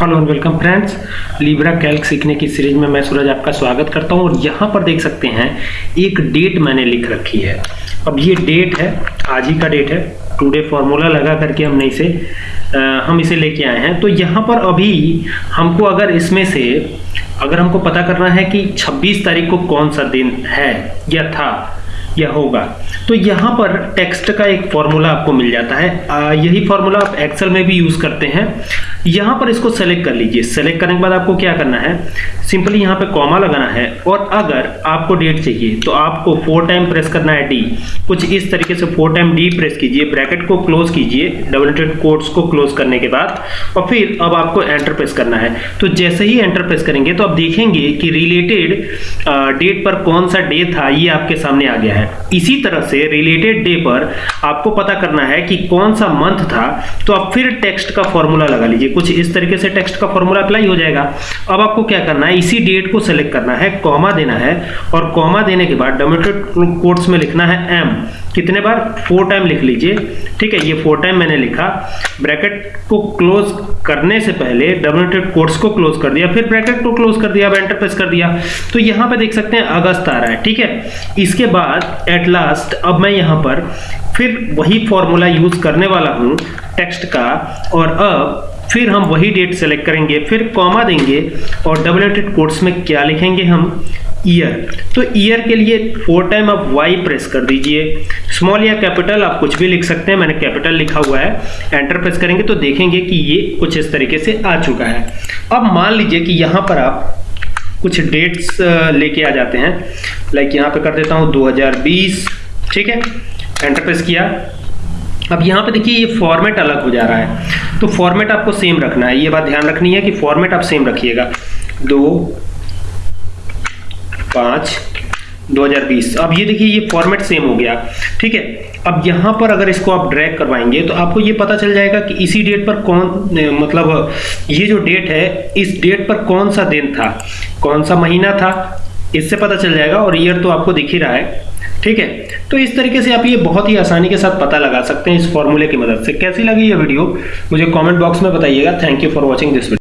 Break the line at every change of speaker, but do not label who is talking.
Hello welcome friends Libre Calc सीखने की series में मैं सूरज आपका स्वागत करता हूँ और यहाँ पर देख सकते हैं एक डेट मैंने लिख रखी है। अब ये डेट है आज ही का डेट है टुडे फार्मूला लगा करके हमने इसे आ, हम इसे लेके आए हैं। तो यहाँ पर अभी हमको अगर इसमें से अगर हमको पता करना है कि 26 तारीख को कौन सा दिन है या था या होगा तो यहाँ पर टेक्स्ट का एक फॉर्मूला आपको मिल जाता है। आ, यही फॉर्मूला आप एक्सेल में भी यूज़ करते हैं। यहाँ पर इसको सेलेक्ट कर लीजिए। सेलेक्ट करने के बाद आपको क्या करना है? सिंपली यहाँ पे कॉमा लगाना है और अगर आपको डेट चाहिए तो आपको फोर टाइम प्रेस करना है डी कुछ इस तरीके से फोर टाइम डी प्रेस कीजिए ब्रैकेट को क्लोज कीजिए डबल कोट्स को क्लोज करने के बाद, और फिर अब आपको एंटर प्रेस करना है। तो जैसे ही एंटर प्रेस करेंगे तो आप देखेंगे कि रिलेटेड डेट पर कौन सा डे था, ये आपके सामने आ गया है। इसी तरह से रिलेटेड डे पर आपको पता करना है कि कौन सा मंथ था तो आप फिर टेक्स्ट का फॉर्मूला लगा लीजिए। कुछ इस तरीके से टेक्स्ट का फॉर्मूला अप्लाई हो जाएगा। अब आपको क्या करना है? इसी डेट को सेलेक्ट करना है कॉमा देना है और कॉमा देने के बाद डोमेटेड कोर्ट्स में लिखना है एम कितने बार? फोर टाइम लिख लीजिए। ठीक है, ये फोर टाइम मैंने लिखा। ब्रैकेट को क्लोज करने से पहले डोमेटेड कोट्स को क्लोज कर दिया, फिर ब्रैकेट को क्लोज कर दिया, अब एंटर प्रेस कर दिया। तो यहाँ पे देख सकते हैं, अगस्त आ रहा है। ठीक है, इसके बाद एट लास्ट अब मैं यहाँ पर फिर वही फॉर्मूला यूज़ करने वाला हूँ टेक्स्ट का। और अब फिर हम वही डेट सेलेक्ट करेंगे, फिर कॉमा देंगे और डबल एटेड कोट्स में क्या लिखेंगे हम? ईयर तो ईयर के लिए फोर टाइम आप वाई प्रेस कर दीजिए। स्मॉल या कैपिटल आप कुछ भी लिख सकते हैं, मैंने कैपिटल लिखा हुआ है। एंटर प्रेस करेंगे तो देखेंगे कि ये कुछ इस तरीके से आ चुका है। अब मान लीजिए कि यहाँ पर आप कुछ डेट्स लेके आ जाते हैं। लाइक यहाँ पे कर देता हूँ 2020 ठीक है? एंटर प्रेस किया। अब यहाँ पे देखिए ये फॉर्मेट अलग हो जा रहा है। तो फॉर्मेट आपको सेम रखना है। ये बात ध्यान रखनी है कि फॉर्मेट आप सेम रखिएगा। दो, पाँच 2020 अब ये देखिए, ये फॉर्मेट सेम हो गया। ठीक है? अब यहाँ पर अगर इसको आप ड्रैग करवाएँगे तो आपको ये पता चल जाएगा कि इसी डेट पर कौन मतलब ये जो डेट है, इस डेट पर कौन सा दिन था? कौन सा महीना था? इससे पता चल जाएगा। और ईयर तो आपको दिख ही रहा है। ठीक है? तो इस तरीके से आप ये बहुत ही आसानी के साथ पता लगा सकते हैं इस फॉर्मूले की मदद से। कैसी लगी ये वीडियो मुझे कॉमेंट बॉक्स में बताइएगा। Thank you for watching this video